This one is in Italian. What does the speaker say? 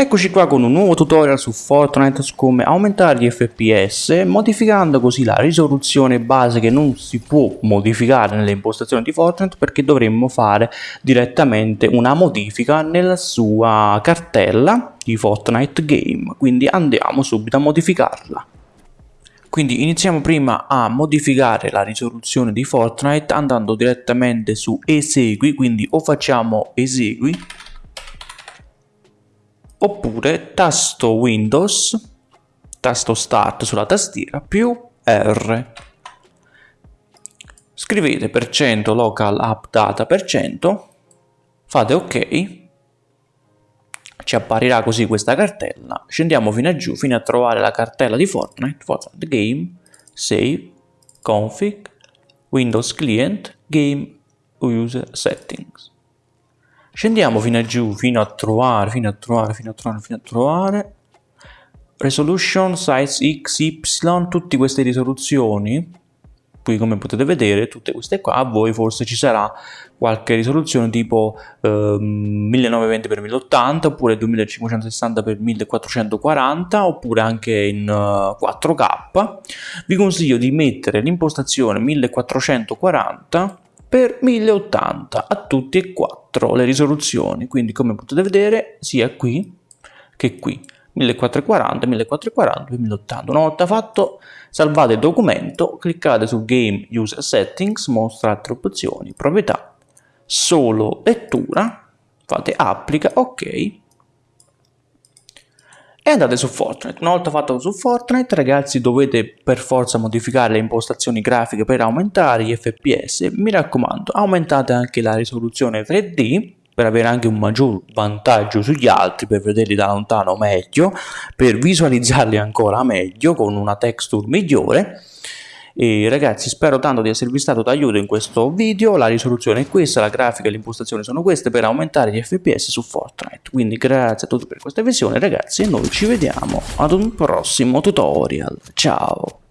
Eccoci qua con un nuovo tutorial su Fortnite su come aumentare gli FPS modificando così la risoluzione base che non si può modificare nelle impostazioni di Fortnite perché dovremmo fare direttamente una modifica nella sua cartella di Fortnite Game quindi andiamo subito a modificarla. Quindi iniziamo prima a modificare la risoluzione di Fortnite andando direttamente su esegui quindi o facciamo esegui oppure tasto Windows, tasto Start sulla tastiera più R. Scrivete per cento local app data per cento, fate ok, ci apparirà così questa cartella, scendiamo fino a giù fino a trovare la cartella di Fortnite, Fortnite Game, Save, Config, Windows Client, Game User Settings. Scendiamo fino a giù, fino a trovare, fino a trovare, fino a trovare, fino a trovare. Resolution, size X, Y, tutte queste risoluzioni. Qui come potete vedere, tutte queste qua, a voi forse ci sarà qualche risoluzione tipo eh, 1920x1080 oppure 2560x1440 oppure anche in uh, eh, 4K. Vi consiglio di mettere l'impostazione 1440 per 1080 a tutti e quattro le risoluzioni. Quindi come potete vedere sia qui che qui. 1440 1440 1080 una volta fatto salvate il documento cliccate su game user settings mostra altre opzioni proprietà solo lettura fate applica ok e andate su Fortnite. Una volta fatto su Fortnite, ragazzi, dovete per forza modificare le impostazioni grafiche per aumentare gli FPS. Mi raccomando, aumentate anche la risoluzione 3D per avere anche un maggior vantaggio sugli altri, per vederli da lontano meglio, per visualizzarli ancora meglio con una texture migliore e ragazzi spero tanto di esservi stato d'aiuto in questo video, la risoluzione è questa, la grafica e le impostazioni sono queste per aumentare gli fps su Fortnite. Quindi grazie a tutti per questa visione ragazzi e noi ci vediamo ad un prossimo tutorial. Ciao!